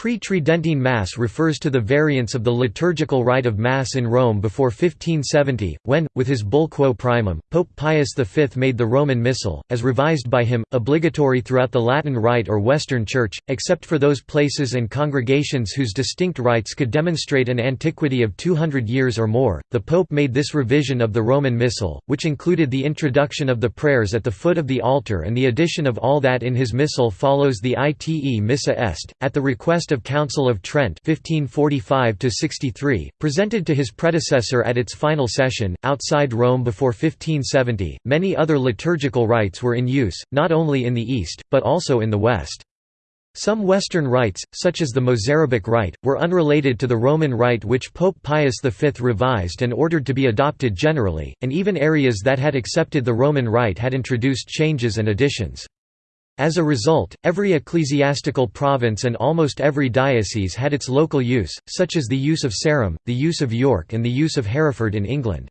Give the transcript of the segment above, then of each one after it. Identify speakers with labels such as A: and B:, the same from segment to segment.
A: Pre-Tridentine Mass refers to the variants of the liturgical rite of Mass in Rome before 1570, when, with his Bull Quo Primum, Pope Pius V made the Roman Missal, as revised by him, obligatory throughout the Latin Rite or Western Church, except for those places and congregations whose distinct rites could demonstrate an antiquity of 200 years or more. The Pope made this revision of the Roman Missal, which included the introduction of the prayers at the foot of the altar and the addition of all that in his Missal follows the Ite Missa Est, at the request of Council of Trent 1545 presented to his predecessor at its final session, outside Rome before 1570. Many other liturgical rites were in use, not only in the East, but also in the West. Some Western rites, such as the Mozarabic rite, were unrelated to the Roman rite which Pope Pius V revised and ordered to be adopted generally, and even areas that had accepted the Roman rite had introduced changes and additions. As a result, every ecclesiastical province and almost every diocese had its local use, such as the use of Sarum, the use of York and the use of Hereford in England.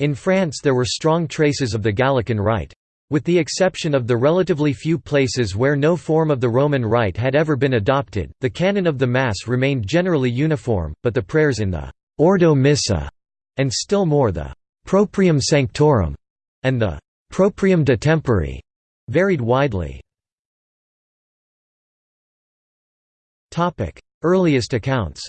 A: In France there were strong traces of the Gallican Rite. With the exception of the relatively few places where no form of the Roman Rite had ever been adopted, the canon of the Mass remained generally uniform, but the prayers in the «Ordo Missa» and still more the «Proprium Sanctorum» and the «Proprium de Tempore» varied widely. Earliest accounts.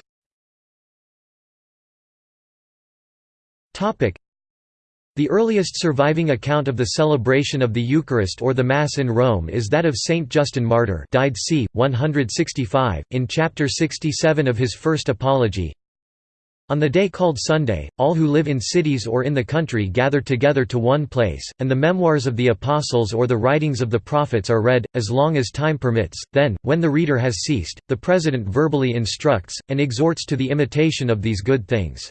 A: The earliest surviving account of the celebration of the Eucharist or the Mass in Rome is that of Saint Justin Martyr died c. 165, in chapter 67 of his first Apology, on the day called Sunday, all who live in cities or in the country gather together to one place, and the memoirs of the apostles or the writings of the prophets are read, as long as time permits. Then, when the reader has ceased, the president verbally instructs, and exhorts to the imitation of these good things.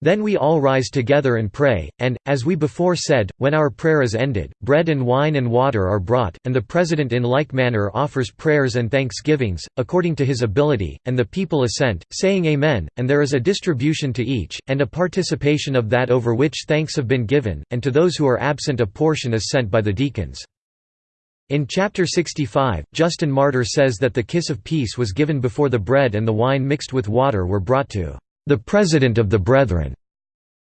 A: Then we all rise together and pray, and, as we before said, when our prayer is ended, bread and wine and water are brought, and the President in like manner offers prayers and thanksgivings, according to his ability, and the people assent, saying Amen, and there is a distribution to each, and a participation of that over which thanks have been given, and to those who are absent a portion is sent by the deacons. In chapter 65, Justin Martyr says that the kiss of peace was given before the bread and the wine mixed with water were brought to the President of the Brethren.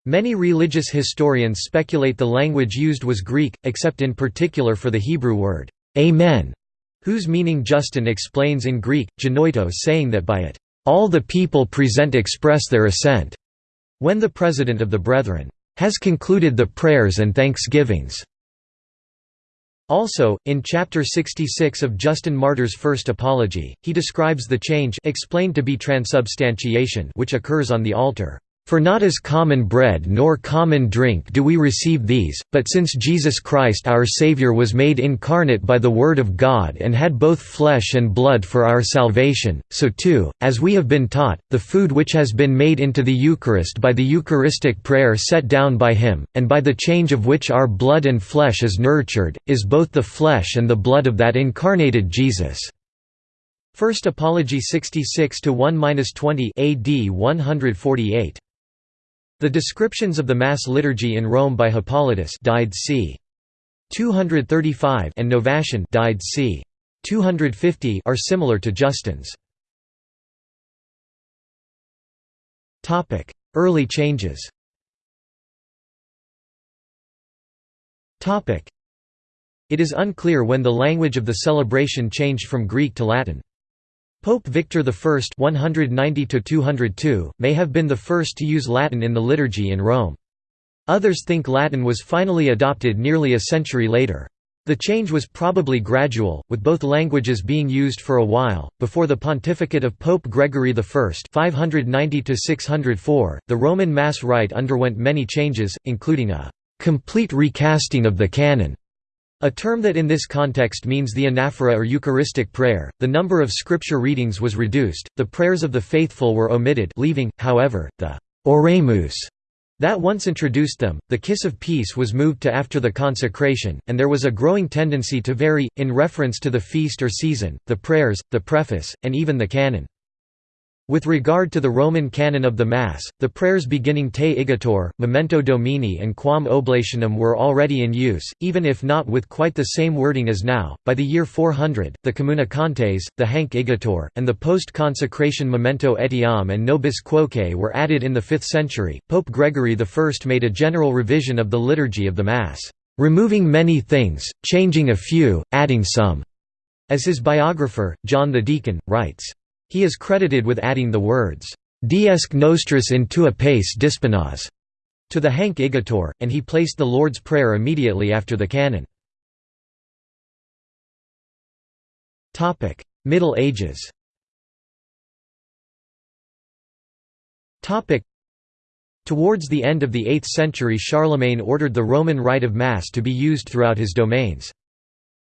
A: Many religious historians speculate the language used was Greek, except in particular for the Hebrew word, Amen, whose meaning Justin explains in Greek, genoito saying that by it, all the people present express their assent, when the President of the Brethren has concluded the prayers and thanksgivings. Also, in chapter 66 of Justin Martyr's First Apology, he describes the change explained to be transubstantiation which occurs on the altar. For not as common bread nor common drink do we receive these, but since Jesus Christ our Saviour was made incarnate by the Word of God and had both flesh and blood for our salvation, so too, as we have been taught, the food which has been made into the Eucharist by the Eucharistic prayer set down by Him, and by the change of which our blood and flesh is nurtured, is both the flesh and the blood of that incarnated Jesus. First Apology 66 to 1-20 AD 148. The descriptions of the Mass liturgy in Rome by Hippolytus died c. 235 and Novatian died c. 250 are similar to Justin's. Topic: Early changes. Topic: It is unclear when the language of the celebration changed from Greek to Latin. Pope Victor I 190 may have been the first to use Latin in the liturgy in Rome. Others think Latin was finally adopted nearly a century later. The change was probably gradual, with both languages being used for a while. Before the pontificate of Pope Gregory I (590–604), the Roman Mass rite underwent many changes, including a complete recasting of the canon a term that in this context means the anaphora or Eucharistic prayer, the number of scripture readings was reduced, the prayers of the faithful were omitted leaving, however, the «oremus» that once introduced them, the kiss of peace was moved to after the consecration, and there was a growing tendency to vary, in reference to the feast or season, the prayers, the preface, and even the canon. With regard to the Roman canon of the Mass, the prayers beginning Te Igitur, Memento Domini and Quam Oblationem were already in use, even if not with quite the same wording as now. By the year 400, the Communicantes, the Hanc Igitur, and the post-consecration Memento Etiam and Nobis Quoque were added in the 5th century. Pope Gregory I made a general revision of the liturgy of the Mass, removing many things, changing a few, adding some, as his biographer, John the Deacon, writes. He is credited with adding the words, Diesque nostris in tua pace disponas to the Hanc Igitur, and he placed the Lord's Prayer immediately after the canon. Middle Ages Towards the end of the 8th century Charlemagne ordered the Roman rite of Mass to be used throughout his domains.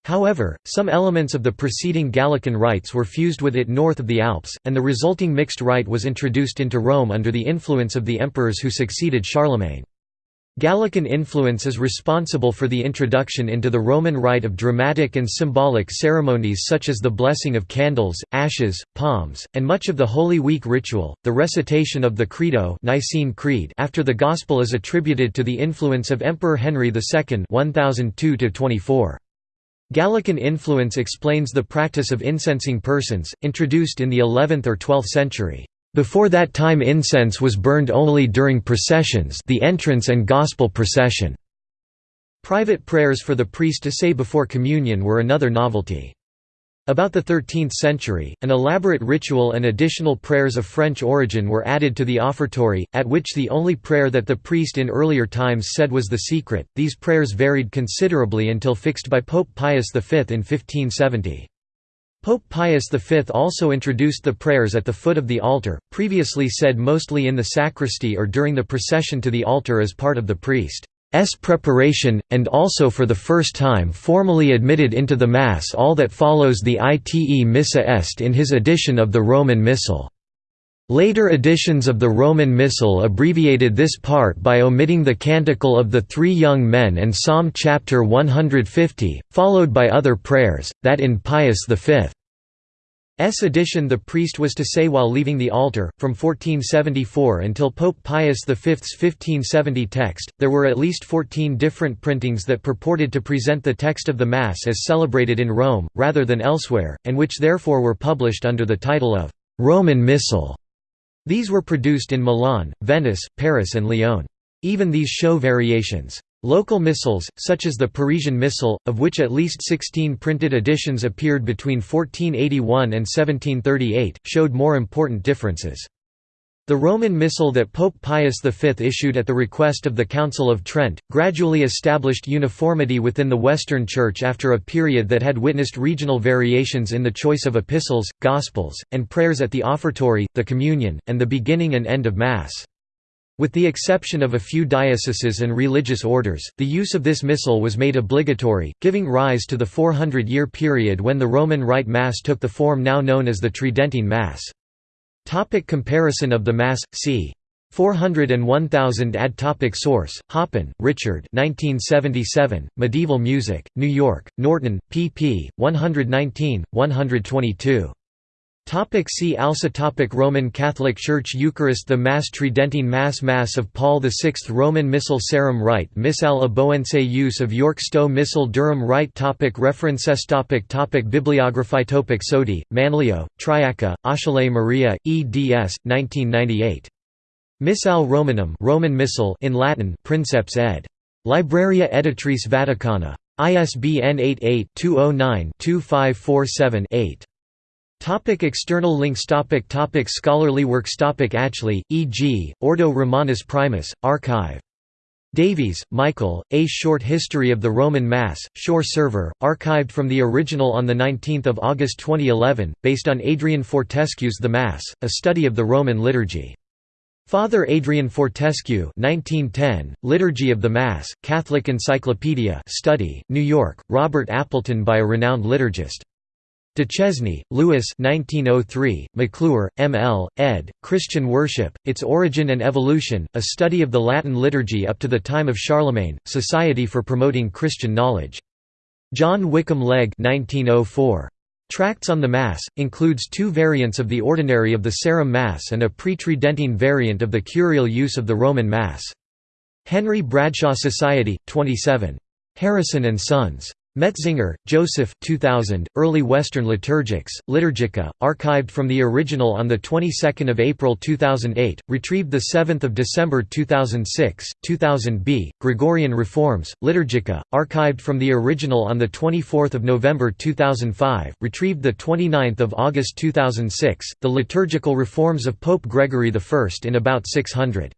A: However, some elements of the preceding Gallican rites were fused with it north of the Alps, and the resulting mixed rite was introduced into Rome under the influence of the emperors who succeeded Charlemagne. Gallican influence is responsible for the introduction into the Roman rite of dramatic and symbolic ceremonies such as the blessing of candles, ashes, palms, and much of the Holy Week ritual. The recitation of the Credo Nicene Creed after the Gospel is attributed to the influence of Emperor Henry II 1002 -24. Gallican influence explains the practice of incensing persons, introduced in the 11th or 12th century. Before that time incense was burned only during processions the entrance and gospel procession. Private prayers for the priest to say before communion were another novelty. About the 13th century, an elaborate ritual and additional prayers of French origin were added to the offertory, at which the only prayer that the priest in earlier times said was the secret. These prayers varied considerably until fixed by Pope Pius V in 1570. Pope Pius V also introduced the prayers at the foot of the altar, previously said mostly in the sacristy or during the procession to the altar as part of the priest. S preparation, and also for the first time formally admitted into the Mass all that follows the ite Missa Est in his edition of the Roman Missal. Later editions of the Roman Missal abbreviated this part by omitting the Canticle of the Three Young Men and Psalm chapter 150, followed by other prayers, that in Pius V. S edition the priest was to say while leaving the altar. From 1474 until Pope Pius V's 1570 text, there were at least 14 different printings that purported to present the text of the Mass as celebrated in Rome, rather than elsewhere, and which therefore were published under the title of Roman Missal. These were produced in Milan, Venice, Paris, and Lyon. Even these show variations. Local missals, such as the Parisian Missal, of which at least 16 printed editions appeared between 1481 and 1738, showed more important differences. The Roman Missal that Pope Pius V issued at the request of the Council of Trent, gradually established uniformity within the Western Church after a period that had witnessed regional variations in the choice of epistles, gospels, and prayers at the offertory, the communion, and the beginning and end of Mass. With the exception of a few dioceses and religious orders, the use of this missal was made obligatory, giving rise to the 400-year period when the Roman Rite Mass took the form now known as the Tridentine Mass. Topic comparison of the Mass, c. 400 and 1000 Ad topic Source, Hoppin, Richard 1977, Medieval Music, New York, Norton, pp. 119, 122. Topic see also topic Roman Catholic Church Eucharist The Mass Tridentine Mass Mass of Paul VI Roman Missal Sarum Rite Missal Aboense Use of York Stowe Missal Durham Rite topic References topic topic Bibliography topic Sodi, Manlio, Triaca, Achille Maria, eds. 1998. Missale Romanum Roman Missal in Latin Princeps ed. Libreria Editrice Vaticana. ISBN 88-209-2547-8. Topic external links topic topic Scholarly works topic Atchley, E.G., Ordo Romanus Primus, Archive. Davies, Michael, A Short History of the Roman Mass, Shore Server, archived from the original on 19 August 2011, based on Adrian Fortescue's The Mass, a study of the Roman liturgy. Father Adrian Fortescue 1910, Liturgy of the Mass, Catholic Encyclopedia study, New York, Robert Appleton by a renowned liturgist. Duchesne, Louis 1903, McClure, M. L., ed., Christian Worship, Its Origin and Evolution, A Study of the Latin Liturgy up to the Time of Charlemagne, Society for Promoting Christian Knowledge. John Wickham Legge 1904. Tracts on the Mass, includes two variants of the ordinary of the Sarum Mass and a pre-Tridentine variant of the curial use of the Roman Mass. Henry Bradshaw Society, 27. Harrison and Sons. Metzinger, Joseph 2000, Early Western Liturgics, Liturgica, archived from the original on the 22nd of April 2008, retrieved the 7th of December 2006, 2000b, Gregorian Reforms, Liturgica, archived from the original on the 24th of November 2005, retrieved the 29th of August 2006, The Liturgical Reforms of Pope Gregory I in about 600.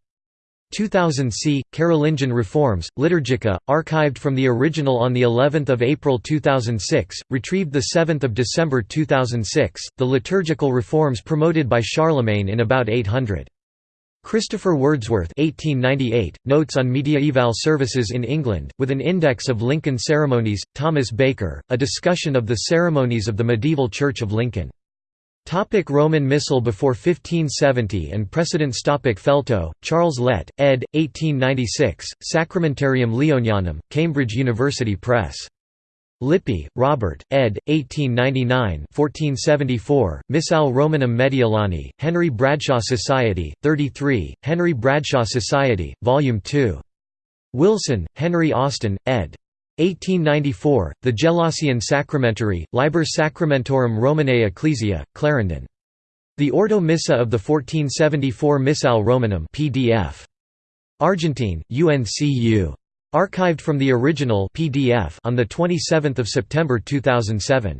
A: 2000 c. Carolingian Reforms, Liturgica, archived from the original on the 11th of April 2006, retrieved the 7th of December 2006. The liturgical reforms promoted by Charlemagne in about 800. Christopher Wordsworth 1898, Notes on Mediaeval Services in England, with an index of Lincoln ceremonies, Thomas Baker, A discussion of the ceremonies of the medieval Church of Lincoln. Topic Roman Missal before 1570 and precedents Topic Feltoe, Charles Lett, ed. 1896, Sacramentarium Leonianum, Cambridge University Press. Lippe, Robert, ed. 1899 1474, Missale Romanum Mediolani, Henry Bradshaw Society, 33, Henry Bradshaw Society, Vol. 2. Wilson, Henry Austin, ed. 1894, the Gelasian Sacramentary, Liber Sacramentorum Romanae Ecclesia, Clarendon. The Ordo Missa of the 1474 Missale Romanum PDF. Argentine, UNCU. Archived from the original PDF on 27 September 2007.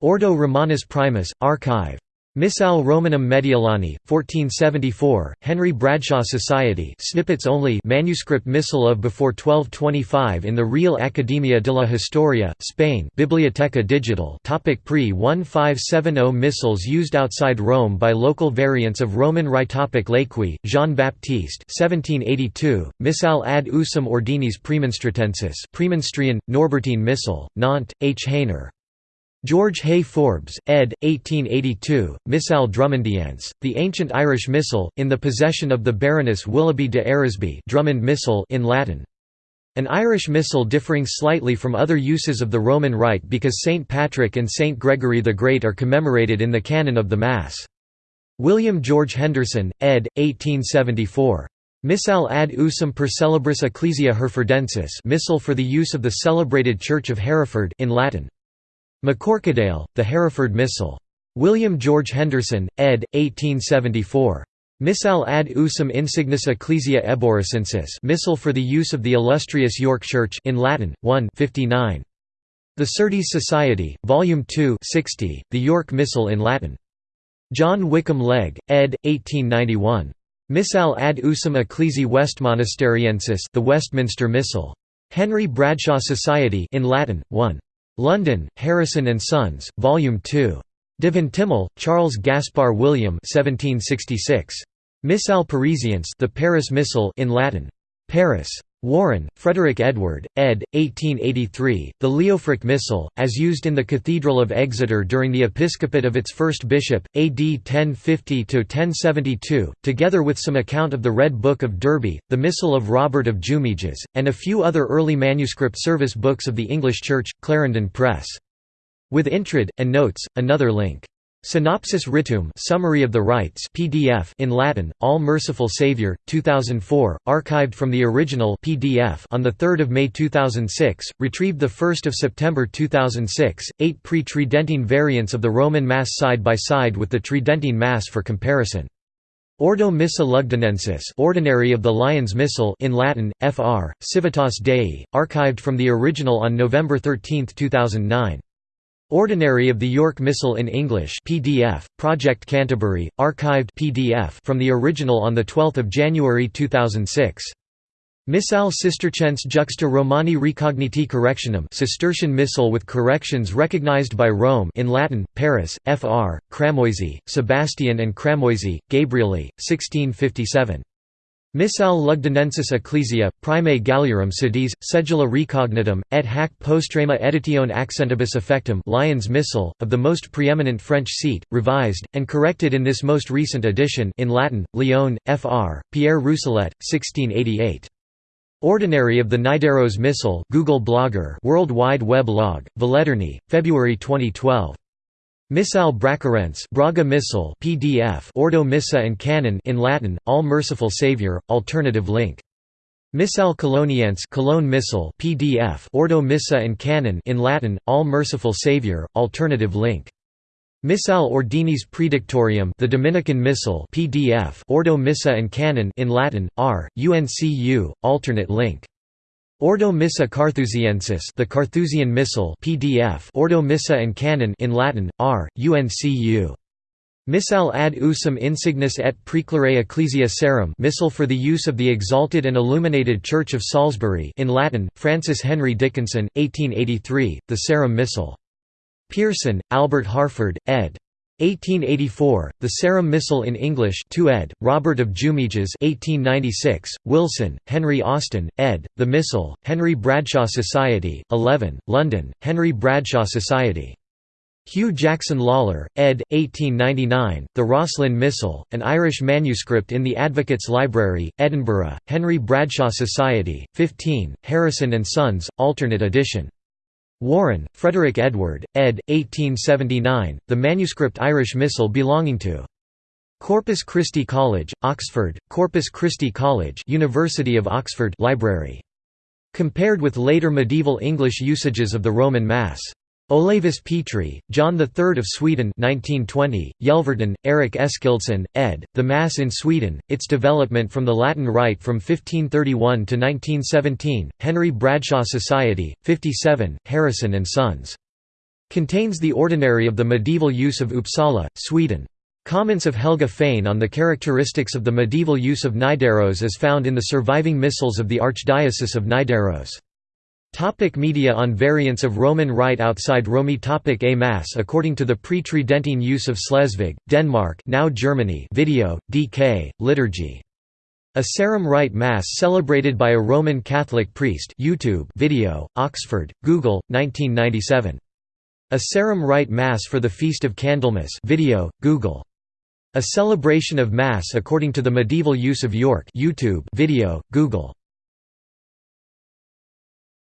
A: Ordo Romanus Primus, Archive. Missale Romanum Mediolani, 1474, Henry Bradshaw Society snippets only manuscript missal of before 1225 in the Real Academia de la Historia, Spain Biblioteca Digital topic Pre-1570 missals used outside Rome by local variants of Roman Rite topic Lequi, Jean-Baptiste 1782, Missal ad usum ordinis premonstratensis Norbertine Missal, Nantes, H. Hayner, George Hay Forbes, ed. 1882, Missal Drummondiense, the ancient Irish Missal, in the possession of the Baroness Willoughby de Eresby Drummond Missal in Latin. An Irish Missal differing slightly from other uses of the Roman Rite because St. Patrick and St. Gregory the Great are commemorated in the canon of the Mass. William George Henderson, ed. 1874. Missal ad usum per celebris ecclesia Herefordensis Missal for the use of the celebrated Church of Hereford in Latin. McCorquodale, The Hereford Missal. William George Henderson, ed. 1874. Missal ad usum insignis ecclesia eboricensis Missal for the use of the illustrious York Church in Latin, 1 59. The Surtees Society, Volume 2 60, The York Missal in Latin. John Wickham Legge, ed. 1891. Missal ad usum ecclesi Westmonasteriensis The Westminster Missal. Henry Bradshaw Society in Latin, 1. London, Harrison and Sons, Volume 2. De Vintimille, Charles Gaspar William 1766. Missale Parisiense the Paris Missal in Latin. Paris. Warren, Frederick Edward, ed. 1883, the Leofric Missal, as used in the Cathedral of Exeter during the episcopate of its first bishop, AD 1050–1072, together with some account of the Red Book of Derby, the Missal of Robert of Jumièges, and a few other early manuscript service books of the English Church, Clarendon Press. With Intrad, and notes, another link. Synopsis Ritum Summary of the Rites PDF in Latin, All Merciful Saviour, 2004, archived from the original PDF on 3 May 2006, retrieved 1 September 2006, eight pre-Tridentine variants of the Roman Mass side by side with the Tridentine Mass for comparison. Ordo Missa Lugdunensis Ordinary of the Lyon's Missal in Latin, Fr. Civitas Dei, archived from the original on November 13, 2009. Ordinary of the York Missal in English PDF, Project Canterbury, archived PDF from the original on 12 January 2006. Missal Cistercense juxta Romani recogniti correctionem Cistercian Missal with corrections recognized by Rome in Latin, Paris, Fr. Cramoisy, Sebastian and Cramoisy, Gabrieli, 1657. Missal Lugdunensis Ecclesia, Primae Galliorum sedis, Sedula recognitum, et hac postrema editione accentibus effectum Lyons Missal, of the most preeminent French seat, revised, and corrected in this most recent edition in Latin, Lyon, Fr. Pierre Rousselet, 1688. Ordinary of the Nidaros Missal Google Blogger World Wide Web log, Villederni, February 2012. Missal Bracarense Braga Missal PDF Ordo Missa and Canon in Latin, All Merciful Saviour, alternative link. Missal Coloniense Cologne Missal PDF Ordo Missa and Canon in Latin, All Merciful Saviour, alternative link. Missal Ordinis Praedictorium the Dominican Missal PDF Ordo Missa and Canon in Latin, R, UNCU, alternate link. Ordo Missa Carthusiensis the Carthusian Missal PDF Ordo Missa and Canon in Latin, R, UNCU. Missal ad usum insignis et preclare ecclesia Sarum Missal for the use of the exalted and illuminated Church of Salisbury in Latin, Francis Henry Dickinson, 1883, the Sarum Missal. Pearson, Albert Harford, ed. 1884, The Sarum Missal in English 2 ed., Robert of Jumièges 1896, Wilson, Henry Austin, ed., The Missal, Henry Bradshaw Society, 11, London, Henry Bradshaw Society. Hugh Jackson Lawlor, ed. 1899, The Rosslyn Missal, an Irish manuscript in the Advocates' Library, Edinburgh, Henry Bradshaw Society, 15, Harrison & Sons, alternate edition. Warren, Frederick Edward, ed. 1879, the manuscript Irish Missal belonging to Corpus Christi College, Oxford, Corpus Christi College University of Oxford Library. Compared with later medieval English usages of the Roman Mass. Olaus Petri, John III of Sweden 1920, Yelverton, Eric Eskildsson, ed., The Mass in Sweden, Its Development from the Latin Rite from 1531 to 1917, Henry Bradshaw Society, 57, Harrison & Sons. Contains the ordinary of the medieval use of Uppsala, Sweden. Comments of Helge Fæhn on the characteristics of the medieval use of Nidaros is found in the surviving missals of the Archdiocese of Nidaros. Topic media On variants of Roman Rite outside Rome Topic A Mass According to the pre-Tridentine use of Schleswig, Denmark now Germany video, DK, liturgy. A Sarum Rite Mass celebrated by a Roman Catholic priest YouTube video, Oxford, Google, 1997. A Sarum Rite Mass for the Feast of Candlemas video, Google. A celebration of Mass according to the medieval use of York YouTube video, Google.